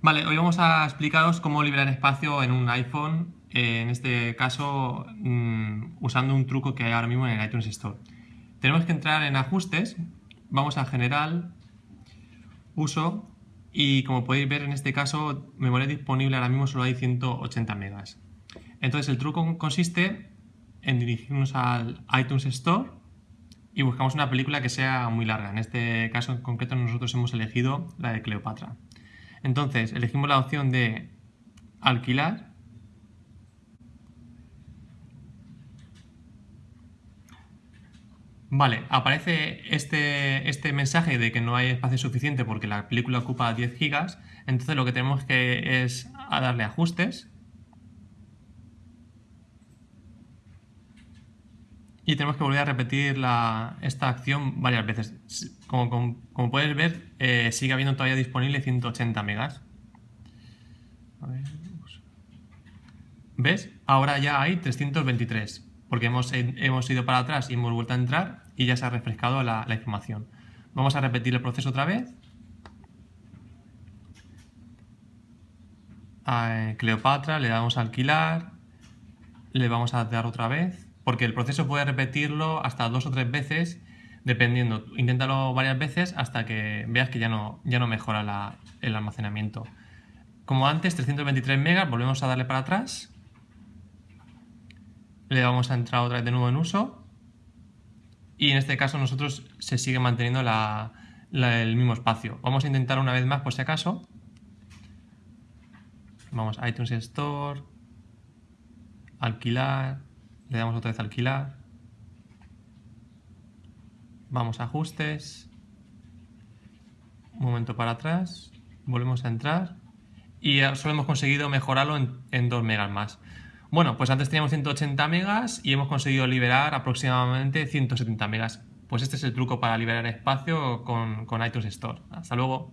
Vale, hoy vamos a explicaros cómo liberar espacio en un iPhone, eh, en este caso mm, usando un truco que hay ahora mismo en el iTunes Store. Tenemos que entrar en ajustes, vamos a general, uso y como podéis ver en este caso memoria disponible ahora mismo solo hay 180 megas. Entonces el truco consiste en dirigirnos al iTunes Store y buscamos una película que sea muy larga. En este caso en concreto nosotros hemos elegido la de Cleopatra. Entonces, elegimos la opción de alquilar. Vale, aparece este, este mensaje de que no hay espacio suficiente porque la película ocupa 10 gigas. Entonces lo que tenemos que es darle ajustes. Y tenemos que volver a repetir esta acción varias veces. Como, puedes ver, eh, sigue habiendo todavía disponible 180 megas. ¿Ves? Ahora ya hay 323, porque hemos, hemos, ido para atrás y hemos vuelto a entrar y ya se ha refrescado la, información. Vamos a repetir el proceso otra vez. A Cleopatra le damos a alquilar, le vamos a dar otra vez porque el proceso puede repetirlo hasta dos o tres veces, dependiendo. Inténtalo varias veces hasta que veas que ya no, ya no mejora el almacenamiento. Como antes, 323 megas, volvemos a darle para atrás. Le vamos a entrar otra vez de nuevo en uso. Y en este caso nosotros se sigue manteniendo el mismo espacio. Vamos a intentar una vez más por si acaso. Vamos a iTunes Store, alquilar, le damos otra vez a alquilar, vamos a ajustes, un momento para atrás, volvemos a entrar y solo hemos conseguido mejorarlo en, 2 megas más. Bueno, pues antes teníamos 180 megas y hemos conseguido liberar aproximadamente 170 megas. Pues este es el truco para liberar espacio con, con iTunes Store. Hasta luego.